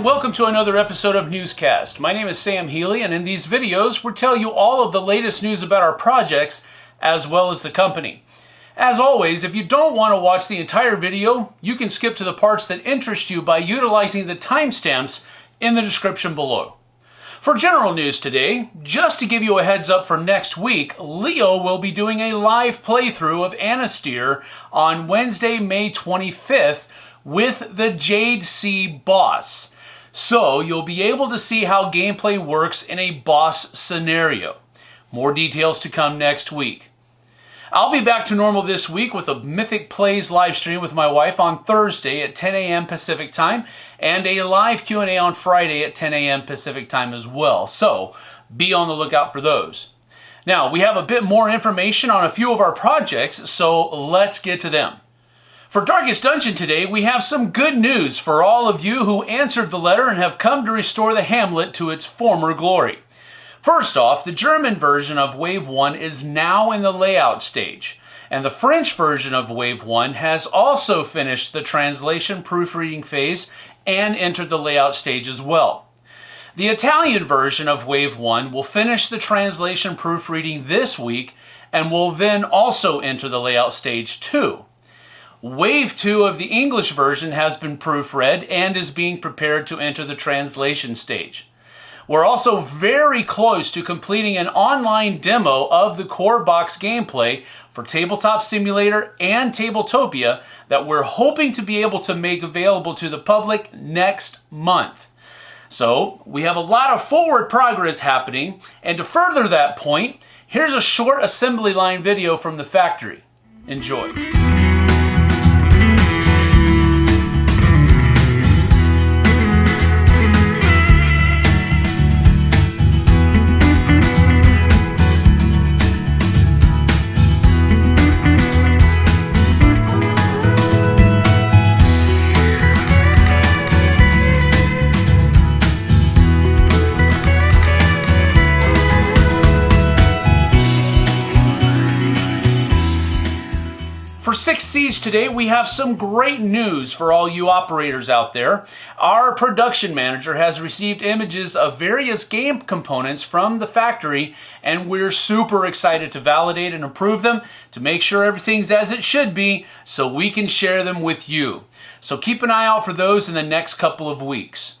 and welcome to another episode of Newscast. My name is Sam Healy, and in these videos, we tell you all of the latest news about our projects as well as the company. As always, if you don't want to watch the entire video, you can skip to the parts that interest you by utilizing the timestamps in the description below. For general news today, just to give you a heads up for next week, Leo will be doing a live playthrough of Anastyr on Wednesday, May 25th with the Jade Sea boss. So you'll be able to see how gameplay works in a boss scenario. More details to come next week. I'll be back to normal this week with a Mythic Plays live stream with my wife on Thursday at 10 a.m. Pacific time and a live Q&A on Friday at 10 a.m. Pacific time as well. So be on the lookout for those. Now, we have a bit more information on a few of our projects, so let's get to them. For Darkest Dungeon today, we have some good news for all of you who answered the letter and have come to restore the hamlet to its former glory. First off, the German version of Wave 1 is now in the layout stage, and the French version of Wave 1 has also finished the translation proofreading phase and entered the layout stage as well. The Italian version of Wave 1 will finish the translation proofreading this week and will then also enter the layout stage too. Wave 2 of the English version has been proofread and is being prepared to enter the translation stage. We're also very close to completing an online demo of the core box gameplay for Tabletop Simulator and Tabletopia that we're hoping to be able to make available to the public next month. So we have a lot of forward progress happening, and to further that point, here's a short assembly line video from the factory. Enjoy. For Six Siege today, we have some great news for all you operators out there. Our production manager has received images of various game components from the factory, and we're super excited to validate and approve them to make sure everything's as it should be so we can share them with you. So keep an eye out for those in the next couple of weeks.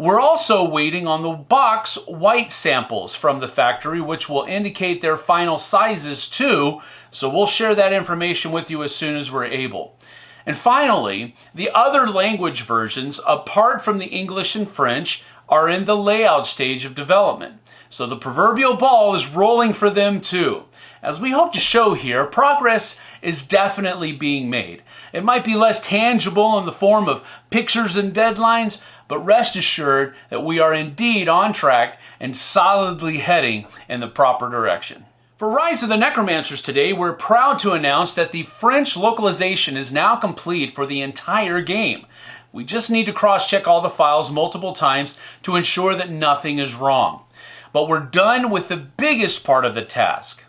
We're also waiting on the box white samples from the factory, which will indicate their final sizes too, so we'll share that information with you as soon as we're able. And finally, the other language versions, apart from the English and French, are in the layout stage of development. So the proverbial ball is rolling for them too. As we hope to show here, progress is definitely being made. It might be less tangible in the form of pictures and deadlines, but rest assured that we are indeed on track and solidly heading in the proper direction. For Rise of the Necromancers today, we're proud to announce that the French localization is now complete for the entire game. We just need to cross-check all the files multiple times to ensure that nothing is wrong. But we're done with the biggest part of the task.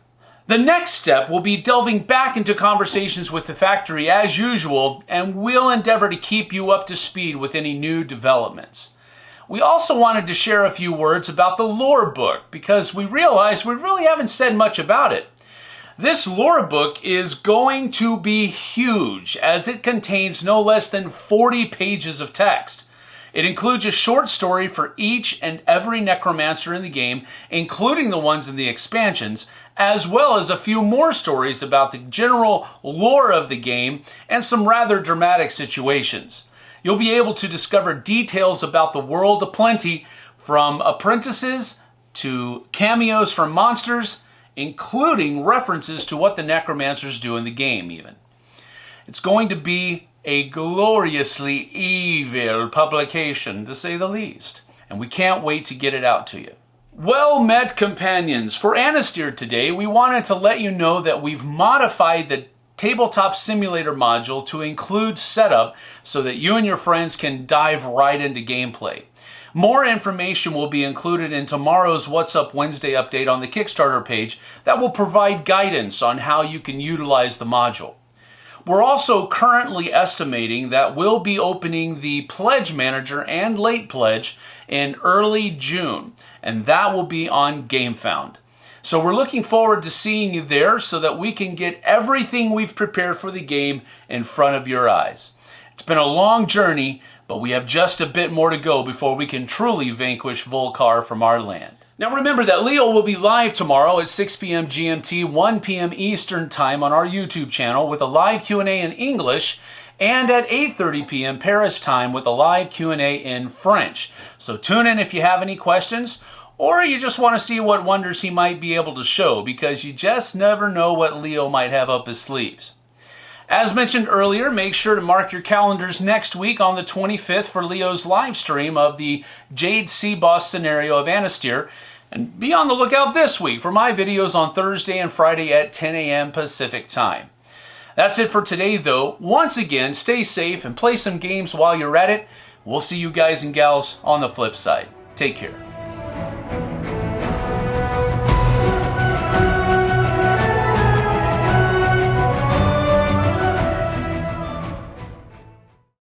The next step will be delving back into conversations with the factory as usual, and we'll endeavor to keep you up to speed with any new developments. We also wanted to share a few words about the lore book because we realized we really haven't said much about it. This lore book is going to be huge as it contains no less than 40 pages of text. It includes a short story for each and every necromancer in the game, including the ones in the expansions, as well as a few more stories about the general lore of the game and some rather dramatic situations. You'll be able to discover details about the world aplenty from apprentices to cameos from monsters, including references to what the necromancers do in the game even. It's going to be a gloriously evil publication, to say the least. And we can't wait to get it out to you. Well met, companions. For Anastyr today, we wanted to let you know that we've modified the Tabletop Simulator module to include setup so that you and your friends can dive right into gameplay. More information will be included in tomorrow's What's Up Wednesday update on the Kickstarter page that will provide guidance on how you can utilize the module. We're also currently estimating that we'll be opening the Pledge Manager and Late Pledge in early June, and that will be on GameFound. So we're looking forward to seeing you there so that we can get everything we've prepared for the game in front of your eyes. It's been a long journey, but we have just a bit more to go before we can truly vanquish Volkar from our land. Now remember that Leo will be live tomorrow at 6 p.m. GMT, 1 p.m. Eastern Time on our YouTube channel with a live Q&A in English and at 8.30 p.m. Paris time with a live Q&A in French. So tune in if you have any questions or you just want to see what wonders he might be able to show because you just never know what Leo might have up his sleeves. As mentioned earlier, make sure to mark your calendars next week on the 25th for Leo's live stream of the Jade Sea Boss scenario of Anastyr. And be on the lookout this week for my videos on Thursday and Friday at 10 a.m. Pacific time. That's it for today, though. Once again, stay safe and play some games while you're at it. We'll see you guys and gals on the flip side. Take care.